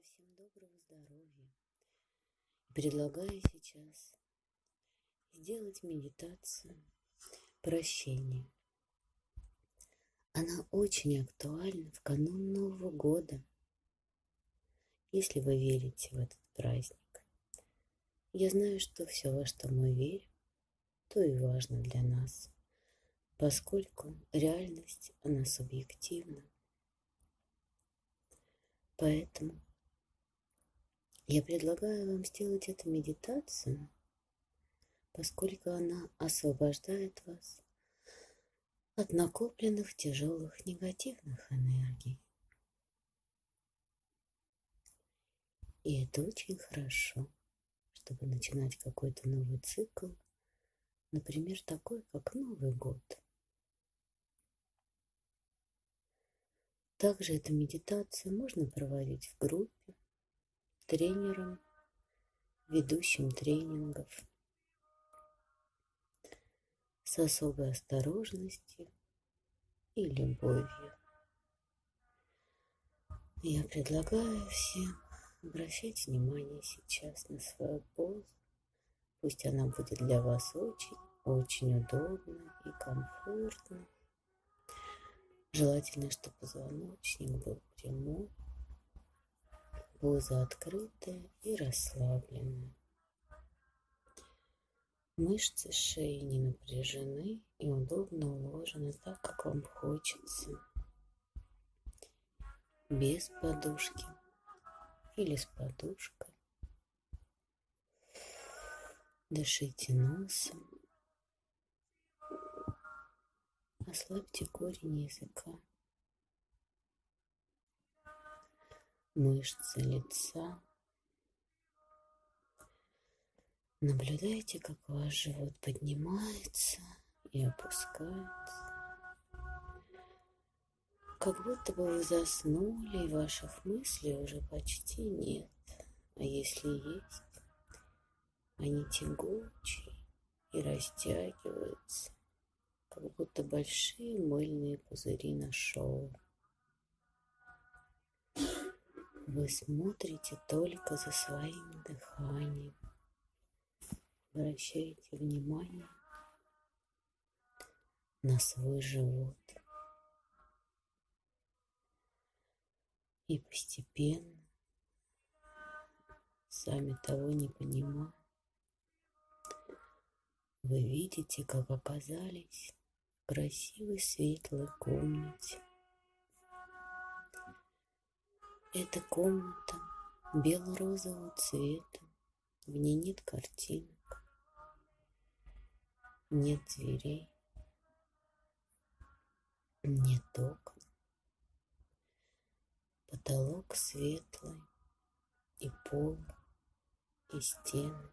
Желаю всем доброго здоровья. Предлагаю сейчас сделать медитацию прощения. Она очень актуальна в канун Нового года, если вы верите в этот праздник. Я знаю, что все, во что мы верим, то и важно для нас, поскольку реальность, она субъективна. Поэтому я предлагаю вам сделать эту медитацию, поскольку она освобождает вас от накопленных тяжелых негативных энергий. И это очень хорошо, чтобы начинать какой-то новый цикл, например, такой, как Новый год – Также эту медитацию можно проводить в группе, тренером, ведущим тренингов с особой осторожностью и любовью. Я предлагаю всем обращать внимание сейчас на свою позу. Пусть она будет для вас очень, очень удобна и комфортна. Желательно, чтобы позвоночник был прямой, поза открытая и расслабленная. Мышцы шеи не напряжены и удобно уложены так, как вам хочется. Без подушки или с подушкой. Дышите носом. Ослабьте корень языка, мышцы лица. Наблюдайте, как ваш живот поднимается и опускается. Как будто бы вы заснули, и ваших мыслей уже почти нет. А если есть, они тягучие и растягиваются как будто большие мыльные пузыри на шоу. Вы смотрите только за своим дыханием. Обращаете внимание на свой живот. И постепенно, сами того не понимая, вы видите, как оказались красивой светлой комнате. Эта комната бело-розового цвета, в ней нет картинок, нет дверей, нет окон. Потолок светлый, и пол, и стены.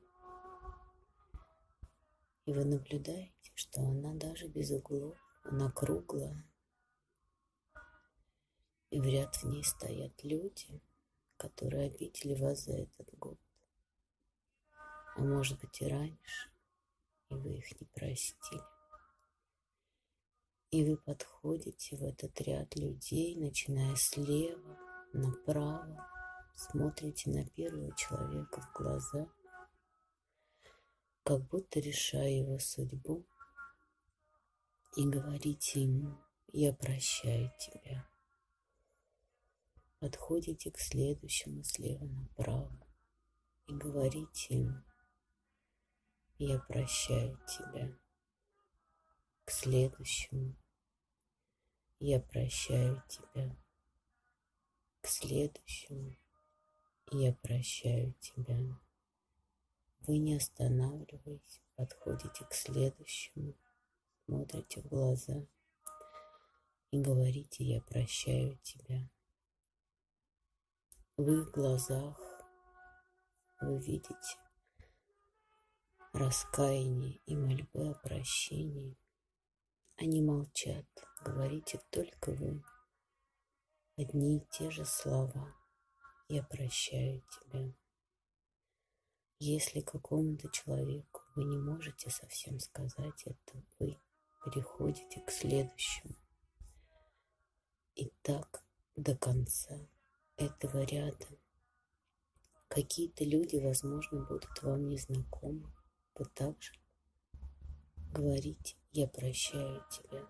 И вы наблюдаете, что она даже без углов, она круглая. И в ряд в ней стоят люди, которые обидели вас за этот год. А может быть и раньше, и вы их не простили. И вы подходите в этот ряд людей, начиная слева, направо, смотрите на первого человека в глаза, как будто решая его судьбу, и говорите ему, я прощаю тебя. Подходите к следующему слева направо и говорите ему, я прощаю тебя. К следующему, я прощаю тебя. К следующему, я прощаю тебя. Вы не останавливаясь, подходите к следующему, смотрите в глаза и говорите «Я прощаю тебя». В их глазах вы видите раскаяние и мольбы о прощении. Они молчат, говорите только вы. Одни и те же слова «Я прощаю тебя». Если какому-то человеку вы не можете совсем сказать это, вы переходите к следующему. И так до конца этого ряда Какие-то люди, возможно, будут вам незнакомы. Вы также говорите «Я прощаю тебя».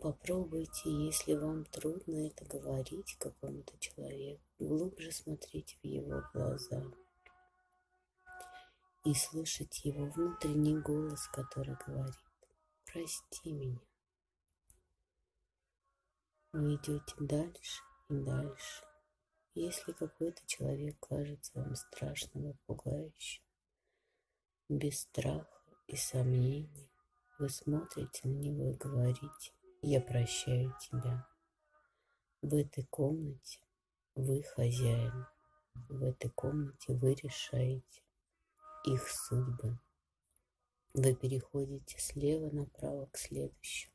Попробуйте, если вам трудно это говорить какому-то человеку, глубже смотреть в его глаза и слышать его внутренний голос, который говорит «Прости меня». Вы идете дальше и дальше. Если какой-то человек кажется вам страшным и пугающим, без страха и сомнений, вы смотрите на него и говорите я прощаю тебя. В этой комнате вы хозяин. В этой комнате вы решаете их судьбы. Вы переходите слева направо к следующему.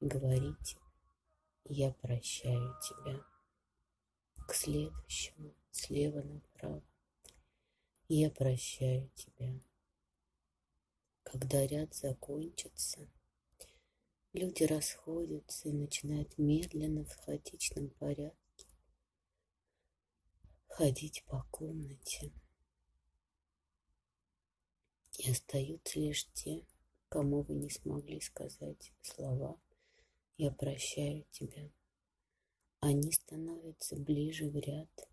Говорите, я прощаю тебя. К следующему, слева направо. Я прощаю тебя. Когда ряд закончится, Люди расходятся и начинают медленно в хаотичном порядке ходить по комнате. И остаются лишь те, кому вы не смогли сказать слова «Я прощаю тебя». Они становятся ближе в ряд.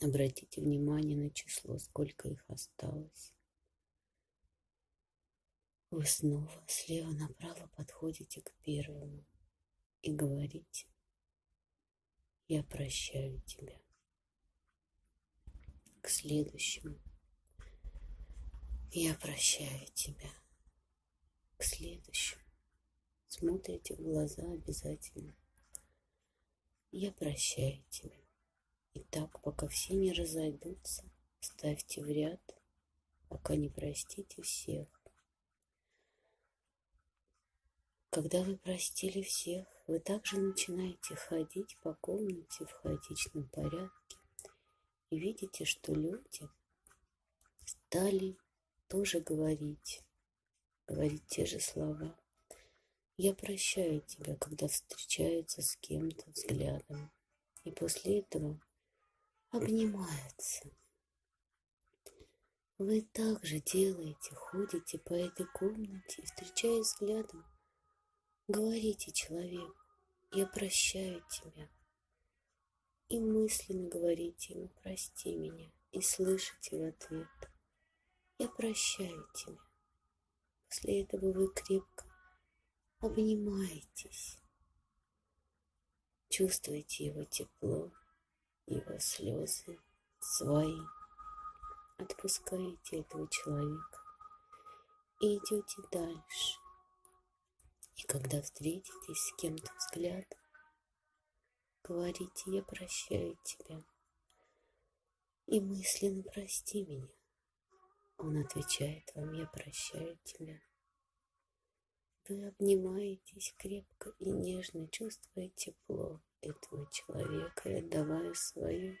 Обратите внимание на число, сколько их осталось. Вы снова слева направо подходите к первому и говорите, я прощаю тебя. К следующему, я прощаю тебя. К следующему, смотрите в глаза обязательно. Я прощаю тебя. И так, пока все не разойдутся, ставьте в ряд, пока не простите всех. Когда вы простили всех, вы также начинаете ходить по комнате в хаотичном порядке и видите, что люди стали тоже говорить, говорить те же слова. Я прощаю тебя, когда встречаются с кем-то взглядом. И после этого обнимаются. Вы также делаете, ходите по этой комнате и встречаясь взглядом, Говорите человеку, я прощаю тебя. И мысленно говорите ему, прости меня. И слышите в ответ, я прощаю тебя. После этого вы крепко обнимаетесь. Чувствуете его тепло, его слезы свои. Отпускаете этого человека и идете дальше. И когда встретитесь с кем-то взглядом, говорите «Я прощаю тебя» и мысленно «Прости меня». Он отвечает вам «Я прощаю тебя». Вы обнимаетесь крепко и нежно, чувствуя тепло. Этого человека отдавая свое.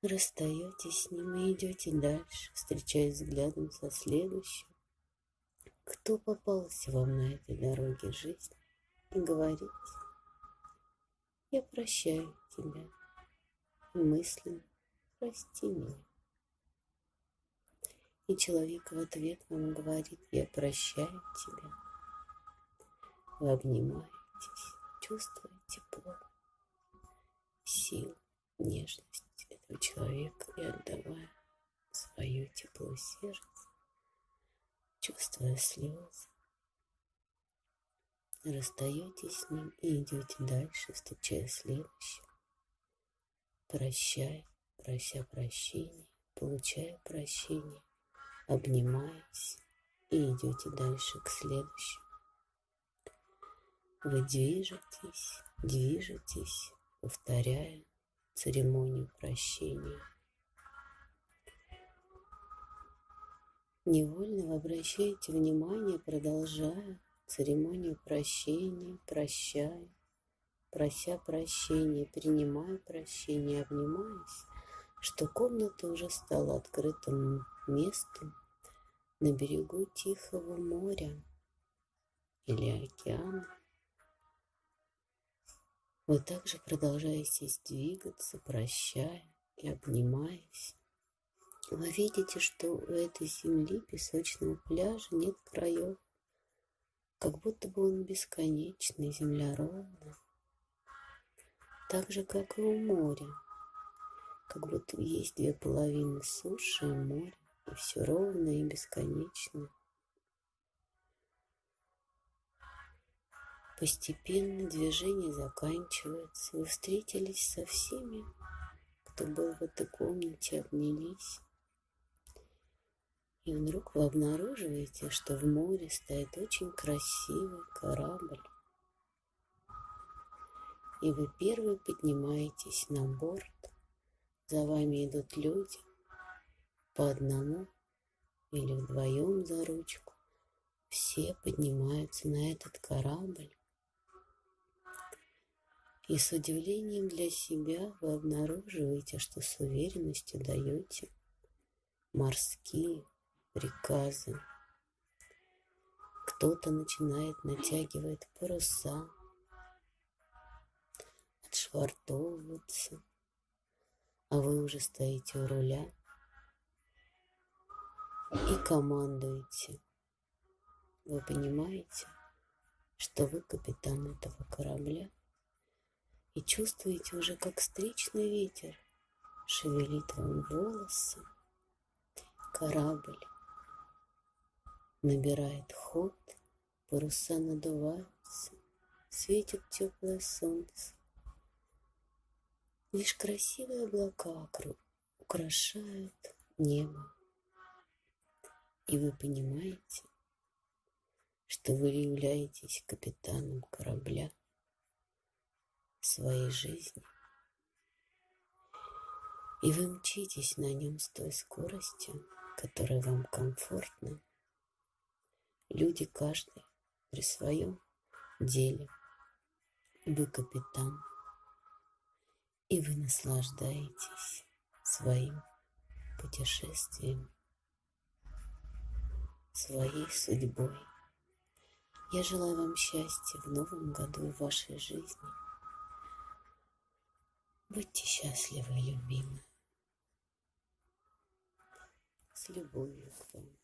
Расстаетесь с ним и идете дальше, встречаясь взглядом со следующим. Кто попался вам на этой дороге жизни, и говорить, я прощаю тебя, мысленно прости меня. И человек в ответ вам говорит, я прощаю тебя. Вы обнимаетесь, чувствуете тепло, силу, нежность этого человека и отдавая свое тепло сердце чувствуя слезы. Расстаетесь с ним и идете дальше, встречая следующего. Прощай, прося прощения, получая прощение, обнимаясь и идете дальше к следующему. Вы движетесь, движетесь, повторяя церемонию прощения Невольно вы обращаете внимание, продолжая церемонию прощения, прощая, прося прощения, принимая прощение, обнимаясь, что комната уже стала открытым местом на берегу Тихого моря или океана, Вы также продолжаете двигаться, прощая и обнимаясь. Вы видите, что у этой земли, песочного пляжа, нет краев, как будто бы он бесконечный, земля ровная, так же, как и у моря, как будто есть две половины суши и моря, и все ровно и бесконечно. Постепенно движение заканчивается. Вы встретились со всеми, кто был в этой комнате, обнялись. И вдруг вы обнаруживаете, что в море стоит очень красивый корабль. И вы первые поднимаетесь на борт. За вами идут люди по одному или вдвоем за ручку. Все поднимаются на этот корабль. И с удивлением для себя вы обнаруживаете, что с уверенностью даете морские приказы. Кто-то начинает натягивать паруса, отшвартовываться, а вы уже стоите у руля и командуете. Вы понимаете, что вы капитан этого корабля и чувствуете уже, как встречный ветер шевелит вам волосы, корабль набирает ход, паруса надуваются, светит теплое солнце. Лишь красивые облака украшают небо. И вы понимаете, что вы являетесь капитаном корабля своей жизни. И вы мчитесь на нем с той скоростью, которая вам комфортна Люди каждый при своем деле. Вы капитан, и вы наслаждаетесь своим путешествием, своей судьбой. Я желаю вам счастья в новом году в вашей жизни. Будьте счастливы, любимые. С любовью к вам.